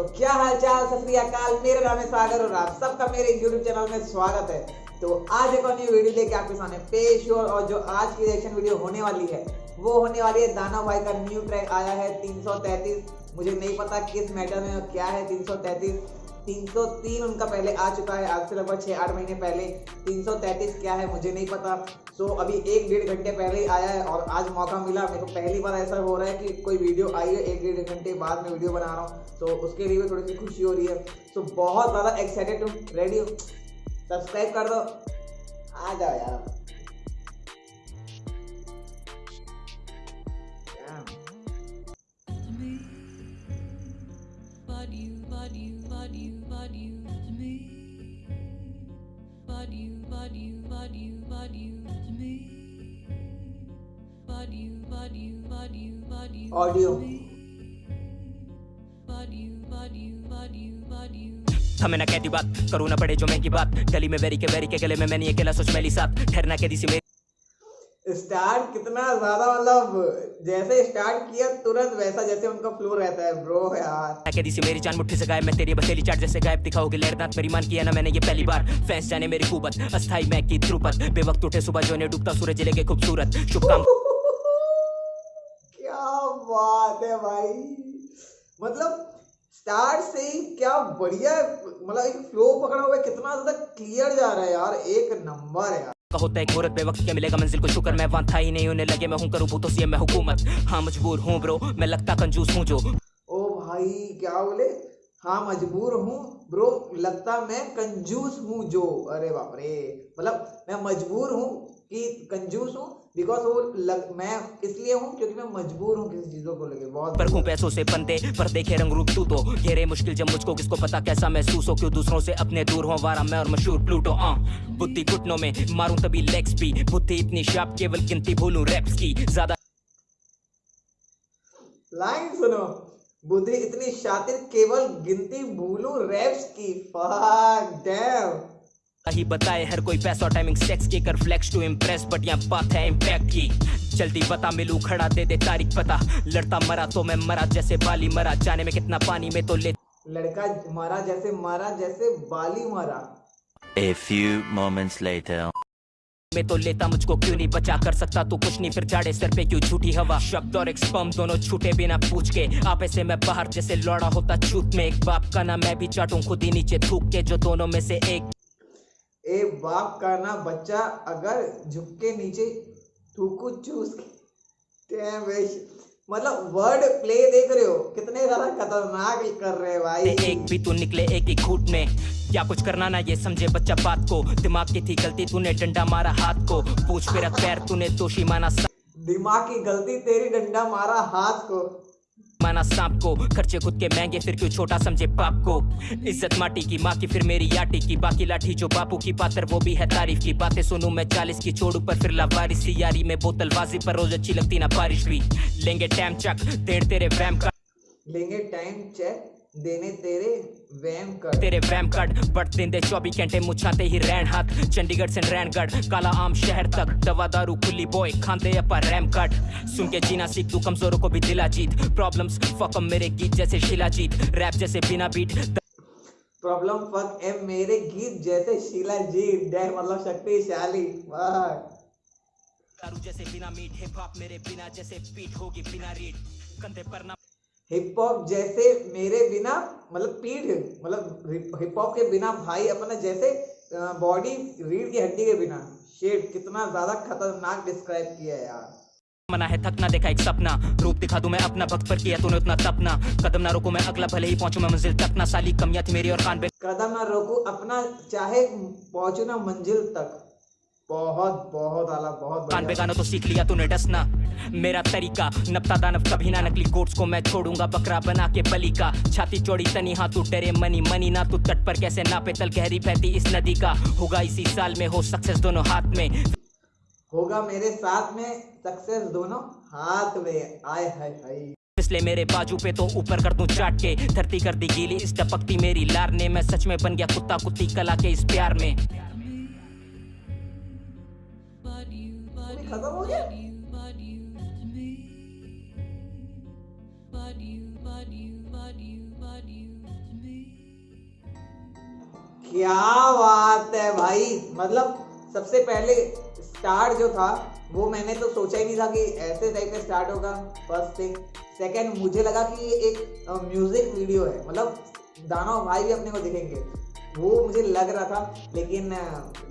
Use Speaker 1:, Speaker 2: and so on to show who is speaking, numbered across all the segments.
Speaker 1: तो क्या हाल चाल सत मेरा नाम है सागर और आप सबका मेरे YouTube चैनल में स्वागत है। तो आज एक और न्यू वीडियो लेके आपके सामने पेश हो और जो आज की रिएक्शन वीडियो होने वाली है, वो होने वाली है दाना भाई का न्यू ट्रैक आया है 333 मुझे नहीं पता किस मैटर में क्या है 333 303 उनका पहले आ चुका है आज से लगभग छः आठ महीने पहले। 333 क्या है मुझे नहीं पता। सो so, अभी एक डेढ़ घंटे पहले ही आया है और आज मौका मिला। मेरे को पहली बार ऐसा हो रहा है कि कोई वीडियो आई है एक डेढ़ घंटे बाद में वीडियो बना रहा हूँ। तो so, उसके लिए थोड़ी सी खुशी हो रही है। सो so, बहुत ज़्यादा एक्साइटेड हूँ। रेडी हूँ। सब्सक्राइब कर दो। आ जाओ यार। But you, but you, but you to me. But you, but you, but you, but you to me. But you, but you, but you, but you. Audio. But you, but you, but you, but you. हमें ना कहती बात करूँ ना पड़े जो मैं की बात गली में वेरी के वेरी के गले में मैंने अकेला सोच मैली साथ ठहरना कहती सी मेरी स्टार्ट कितना ज़्यादा मतलब जैसे स्टार्ट किया तुरंत वैसा जैसे उनका फ्लो रहता है ब्रो यार।
Speaker 2: कहती सी मेरी जान मुट्ठी से गायब मैं तेरी बसेली चाट जैसे गायब दिखाओगे लहरदांत मेरी मान किया ना मैंने ये पहली बार। फैंस जाने मेरी कुबत अस्थाई मैं की ध्रुपत बेवक्त उठे सुबह जो ने डूबता सूरज ज़िले के खूबसूरत। शुभकाम
Speaker 1: क्या बात है भाई। मतलब स्टार्ट से ही क्या बढ़िया मतलब एक फ्लो पकड़ा हुआ है कितना ज़्यादा क्लियर जा रहा है यार एक नंबर यार।
Speaker 2: होता है घोरत बेवक्त क्या मिलेगा मंजिल को? शुक्र, मैं वहाँ था ही नहीं, उन्हें लगे मैं हूँ करूँ भूतों से मैं हुकूमत। हाँ मजबूर हूँ ब्रो, मैं लगता कंजूस हूँ जो।
Speaker 1: ओ भाई, क्या बोले? हाँ मजबूर हूँ ब्रो, लगता मैं कंजूस हूँ जो। अरे बाप रे मतलब मैं मजबूर हूँ कि कंजूस हूँ बिकॉज़ वो लग मैं इसलिए हूँ क्योंकि मैं मजबूर हूँ किसी चीज़ों को लेके बहुत
Speaker 2: पर हूँ पैसों से बंदे पर देखे रंग रूप तू तो घेरे मुश्किल जब मुझको किसको पता कैसा महसूस हो क्यों दूसरों से अपने दूर हो वारा मैं और मशहूर प्लूटो आ बुद्धि घुटनों में मारूं तभी लेग्स भी। बुद्धि इतनी शार्प केवल गिनती भूलूं रैप्स की। ज़्यादा
Speaker 1: लाइन सुनो। बुद्धि इतनी शातिर केवल गिनती भूलूं रैप्स की। फक डैम
Speaker 2: ही बताए हर कोई पैसा टाइमिंग सेक्स के कर फ्लेक्स टू इम्प्रेस बट यहाँ बात है इम्पैक्ट की। जल्दी बता मिलू खड़ा दे दे तारीख पता। लड़ता मरा तो मैं मरा जैसे बाली मरा। जाने में कितना पानी में तो ले
Speaker 1: लड़का मरा जैसे मरा जैसे बाली मरा।
Speaker 3: A few moments later.
Speaker 2: मैं तो लेता मुझको क्यों नहीं बचा? कर सकता तू कुछ नहीं फिर जाड़े सर पे क्यों झूठी हवा? शब्द और एक स्पम दोनों छूटे बिना पूछ के। आपे से मैं बाहर जैसे लौड़ा होता छूट में। एक बाप का ना मैं भी चाटूं खुद ही नीचे थूक के जो दोनों में से एक
Speaker 1: ए बाप का ना बच्चा अगर झुक के नीचे थूकू चूस के। मतलब वर्ड प्ले देख रहे हो। कितने ज़्यादा खतरनाक कर रहे हैं भाई।
Speaker 2: एक भी तू निकले एक ही घूट में। क्या कुछ करना ना ये समझे बच्चा बात को। दिमाग की थी गलती तूने डंडा मारा हाथ को। पूछ मेरा पैर तूने दोषी माना
Speaker 1: दिमाग की गलती तेरी डंडा मारा हाथ को।
Speaker 2: माना सांप को। खर्चे खुद के महँगे, फिर क्यों छोटा समझे पाप को? इज़्ज़त माटी की माँ की, फिर मेरी याटी की। बाकी लाठी जो बापू की पात्र, वो भी है तारीफ़ की। बातें सुनू मैं चालीस की, छोड़ू पर फिर लावारिस यारी में बोतल बाजी पर रोज अच्छी लगती ना बारिश भी। लेंगे टाइम चक, देर तेरे वैम का।
Speaker 1: लेंगे टाइम चेक। देने तेरे वैम कर।
Speaker 2: तेरे वैम कट बट देंदे चौबीस घंटे मुछाते ही रैन हाथ। चंडीगढ़ से रैनगढ़ काला आम शहर तक। दवा दारू खुली बॉय खाते अपा रैम कट सुन के जीना सीख तू कमजोरों को भी दिला जीत। प्रॉब्लम्स फकम मेरे गीत जैसे शिला जीत। रैप जैसे बिना बीट
Speaker 1: प्रॉब्लम फक ए मेरे गीत जैसे शीला जीत। डे मतलब शक्तिशाली। वाह
Speaker 2: दारू जैसे बिना मीट हिप हॉप मेरे बिना जैसे पीट होगी बिना रीड कंधे पर ना
Speaker 1: हिप हॉप जैसे मेरे बिना मतलब पीढ़ मतलब हिप हॉप के बिना भाई अपना जैसे बॉडी रीढ़ की हड्डी के बिना। शेप कितना ज़्यादा खतरनाक डिस्क्राइब किया है यार।
Speaker 2: मना है थकना देखा एक सपना। रूप दिखा दूँ मैं अपना भक्त पर किया तूने उतना तपना। कदम ना रोकू मैं अगला भले ही पहुंचू मैं मंजिल तक। ना साली कमियाँ थी मेरी और कान पे
Speaker 1: कदम ना रोकू अपना चाहे पहुंचू ना मंजिल तक। बहुत बहुत आला बहुत
Speaker 2: कान पे गाना तो सीख लिया तूने डसना मेरा तरीका नपता दानव कभी ना नकली कोट्स को मैं छोड़ूँगा बकरा बना के बली का। छाती चौड़ी तनी हाँ तू डरे मनी मनी ना तू तट पर कैसे नापे तल गहरी बहती इस नदी का। होगा इसी साल में हो सक्सेस दोनों हाथ में।
Speaker 1: होगा मेरे साथ में सक्सेस दोनों हाथ में। आए हाय हाय।
Speaker 2: इसलिए मेरे बाजू पे तो ऊपर कर दूँ चाट के। धरती कर दी गीली इस टपकती मेरी लार ने। मैं सच में बन गया कुत्ता कुत्ती कला के इस प्यार में।
Speaker 1: खत्म हो गया क्या बात है भाई? मतलब सबसे पहले स्टार्ट जो था वो मैंने तो सोचा ही नहीं था कि ऐसे टाइप का स्टार्ट होगा फ़र्स्ट थिंग सेकेंड मुझे लगा कि ये एक म्यूज़िक वीडियो है। मतलब दानव भाई भी अपने को दिखेंगे। वो मुझे लग रहा था लेकिन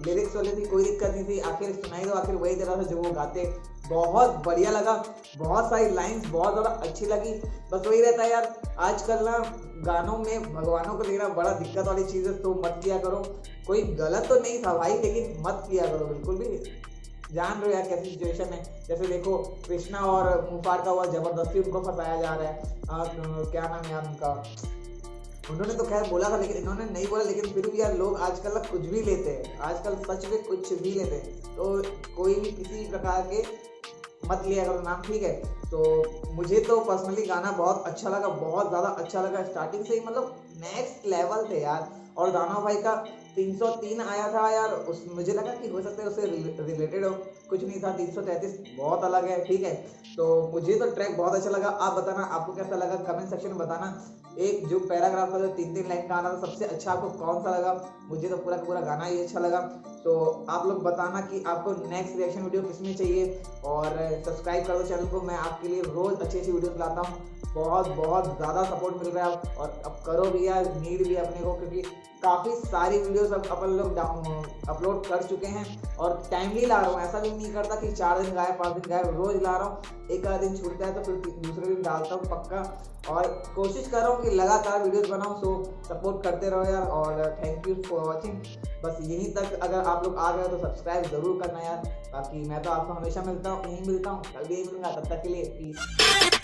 Speaker 1: लिरिक्स वाले थी कोई दिक्कत नहीं थी। आखिर सुनाई तो आखिर वही दे रहा था जो वो गाते बहुत बढ़िया लगा। बहुत सारी लाइंस बहुत ज़्यादा अच्छी लगी। बस वही रहता है यार आजकल ना गानों में भगवानों को देखना बड़ा दिक्कत वाली चीज़ है तो मत किया करो। कोई गलत तो नहीं था भाई लेकिन मत किया करो बिल्कुल भी। जान रहे हो यार कैसी सिचुएशन है। जैसे देखो कृष्णा और मुफार का हुआ ज़बरदस्ती उनको फंसाया जा रहा है। आ, क्या नाम है उनका? उन्होंने तो खैर बोला था, लेकिन इन्होंने नहीं बोला, लेकिन फिर भी यार लोग आजकल कुछ भी लेते हैं, आजकल सच में कुछ भी लेते हैं। तो कोई भी किसी प्रकार के मत लिया करो नाम ठीक है तो मुझे तो पर्सनली गाना बहुत अच्छा लगा, बहुत ज़्यादा अच्छा लगा। स्टार्टिंग से ही मतलब नेक्स्ट लेवल थे यार। और दाना भाई का 303 आया था यार, उस, मुझे लगा कि हो सकता है उससे रिलेटेड हो, कुछ नहीं था 333 बहुत अलग है, ठीक है। तो मुझे तो ट्रैक बहुत अच्छा लगा, आप बताना, आपको कैसा लगा कमेंट सेक्शन में बताना। एक जो पैराग्राफ था, जो तीन तीन लाइन का आना था, सबसे अच्छा आपको कौन सा लगा? मुझे तो पूरा पूरा गाना ही अच्छा लगा। तो आप लोग बताना कि आपको नेक्स्ट रिएक्शन वीडियो किसमें चाहिए, और सब्सक्राइब कर दो चैनल को, मैं आपके लिए रोज़ अच्छी अच्छी वीडियोस लाता हूँ। बहुत बहुत ज़्यादा सपोर्ट मिल रहा है और अब करो भी यार नीड भी अपने को क्योंकि काफ़ी सारी वीडियोस अब अपन लोग अपलोड कर चुके हैं और टाइमली ला रहा हूँ। ऐसा भी नहीं करता कि चार दिन गायब, पाँच दिन गायब, रोज़ ला रहा हूँ। एक आध दिन छूटता है तो फिर दूसरे दिन डालता हूँ पक्का। और कोशिश कर रहा हूँ कि लगातार वीडियोस बनाऊँ सो सपोर्ट करते रहो यार और थैंक यू फॉर वॉचिंग बस यहीं तक अगर आप लोग आ गए तो सब्सक्राइब ज़रूर करना यार बाकी मैं तो आपको हमेशा मिलता हूँ, यहीं मिलता हूँ कल भी यही मिलूँगा, तब तक के लिए प्लीज़